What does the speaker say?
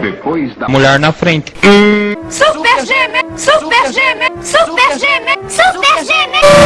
Depois da Mulher na frente. Super Gêmea! Super Gêmea! Super Gêmea! Super Gêmea!